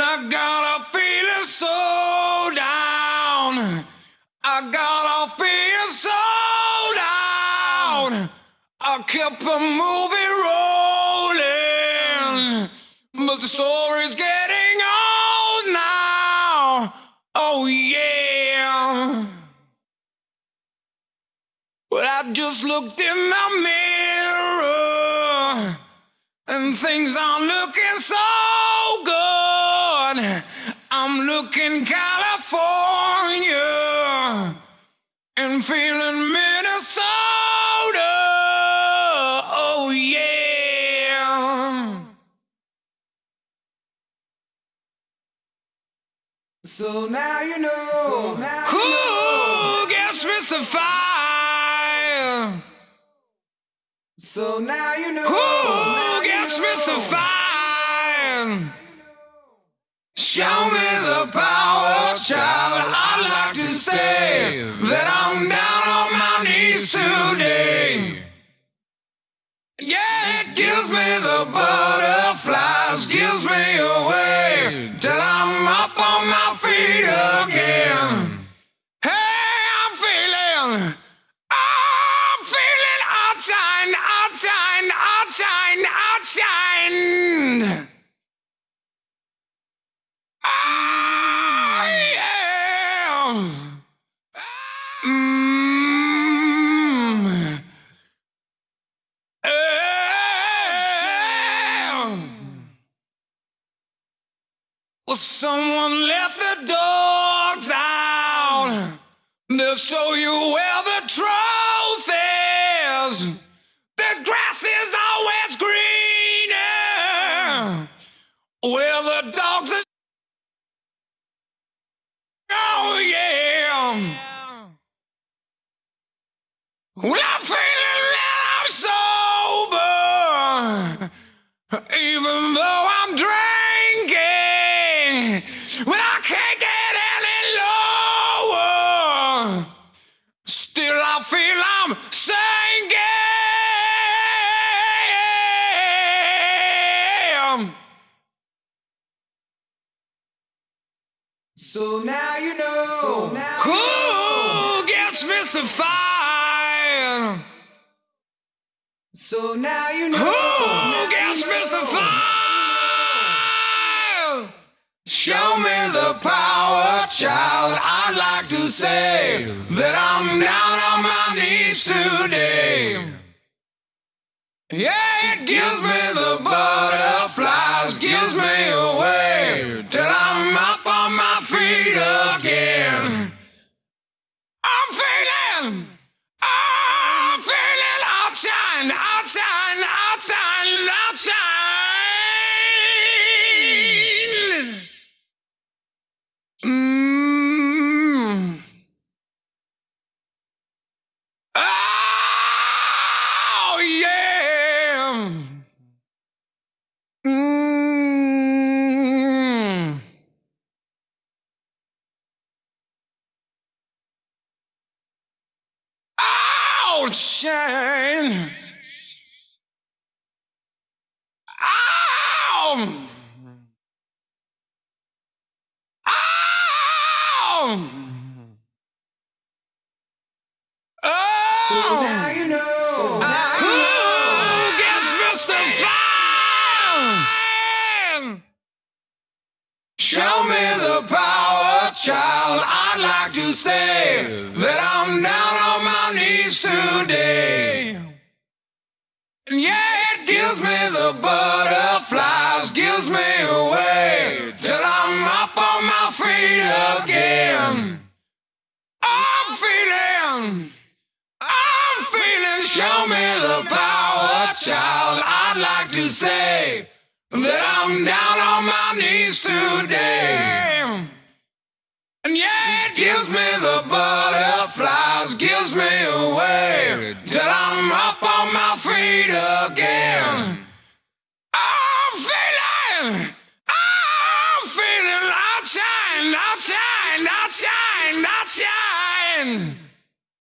I got a feeling so down. I got off being so down. I kept the movie rolling, but the story's getting old now. Oh yeah. But I just looked in the mirror, and things aren't looking so good. I'm looking California and feeling Minnesota. Oh, yeah. So now you know. So now Who gets Mr. Fire? So now you know. Who Show me the power, child. I'd like to say that I'm down on my knees today. Yeah, it gives me the someone left the dogs out. They'll show you where the truth is. The grass is always greener. Where the dogs are. Oh, yeah. Well, I'm feeling that I'm sober. Even though I'm When I can't get any lower. Still, I feel I'm sinking. So now you know. So now you know. Who gets. Fire? So now you know. Who Now gets you know. Mr. Fire? Show me the power, child. I'd like to say that I'm down on my knees today. Yeah, it gives me the butterflies, gives me away till I'm up on my feet again. I'm feeling, I'm feeling outshine, outshine, outshine, outshine. Outshine. Ow! Ow! So Oh! now you know. So now ah. Who you know. gets Mr. Fine? Show me the power, child. I'd like to say that I'm down on my knees today. Yeah, it gives me the butterflies, gives me away till I'm up on my feet again. I'm feeling, I'm feeling. Show me the power, child. I'd like to say that I'm down on my knees today. Feet again. I'm feeling, I'm feeling outshine, outshine, outshine, outshine.